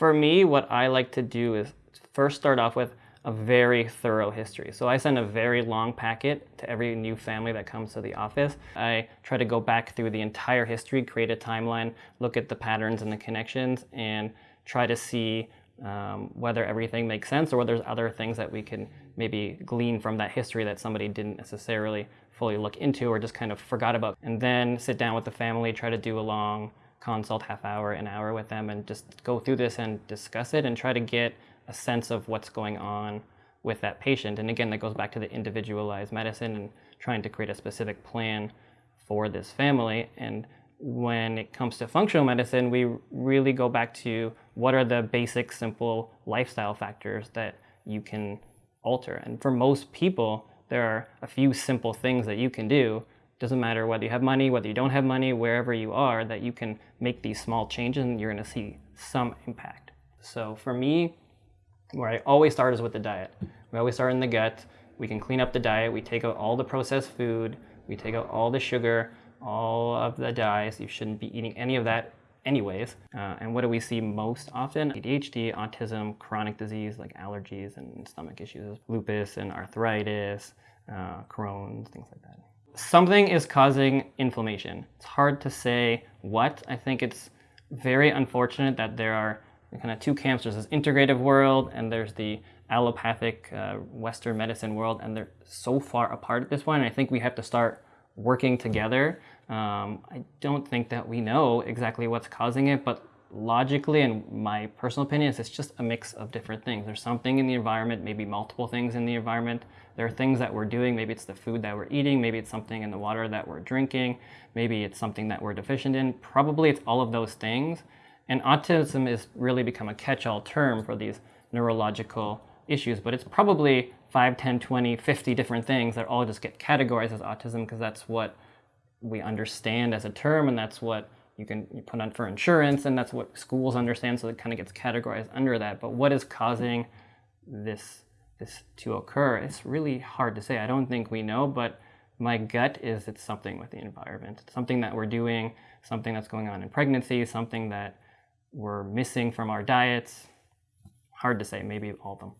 For me, what I like to do is first start off with a very thorough history. So I send a very long packet to every new family that comes to the office. I try to go back through the entire history, create a timeline, look at the patterns and the connections, and try to see um, whether everything makes sense or whether there's other things that we can maybe glean from that history that somebody didn't necessarily fully look into or just kind of forgot about. And then sit down with the family, try to do a long consult, half hour, an hour with them, and just go through this and discuss it and try to get a sense of what's going on with that patient. And again, that goes back to the individualized medicine and trying to create a specific plan for this family. And when it comes to functional medicine, we really go back to what are the basic, simple lifestyle factors that you can alter. And for most people, there are a few simple things that you can do. Doesn't matter whether you have money, whether you don't have money, wherever you are, that you can make these small changes and you're gonna see some impact. So for me, where I always start is with the diet. We always start in the gut. We can clean up the diet. We take out all the processed food. We take out all the sugar, all of the dyes. You shouldn't be eating any of that anyways. Uh, and what do we see most often? ADHD, autism, chronic disease like allergies and stomach issues, lupus and arthritis, uh, Crohn's, things like that. Something is causing inflammation. It's hard to say what. I think it's very unfortunate that there are kind of two camps. There's this integrative world and there's the allopathic uh, Western medicine world, and they're so far apart at this point. I think we have to start working together. Um, I don't think that we know exactly what's causing it, but logically, and my personal opinion is it's just a mix of different things. There's something in the environment, maybe multiple things in the environment. There are things that we're doing. Maybe it's the food that we're eating. Maybe it's something in the water that we're drinking. Maybe it's something that we're deficient in. Probably it's all of those things. And autism has really become a catch-all term for these neurological issues, but it's probably 5, 10, 20, 50 different things that all just get categorized as autism because that's what we understand as a term and that's what you can put on for insurance and that's what schools understand so it kind of gets categorized under that. But what is causing this, this to occur? It's really hard to say. I don't think we know, but my gut is it's something with the environment. It's something that we're doing, something that's going on in pregnancy, something that we're missing from our diets. Hard to say, maybe all of them.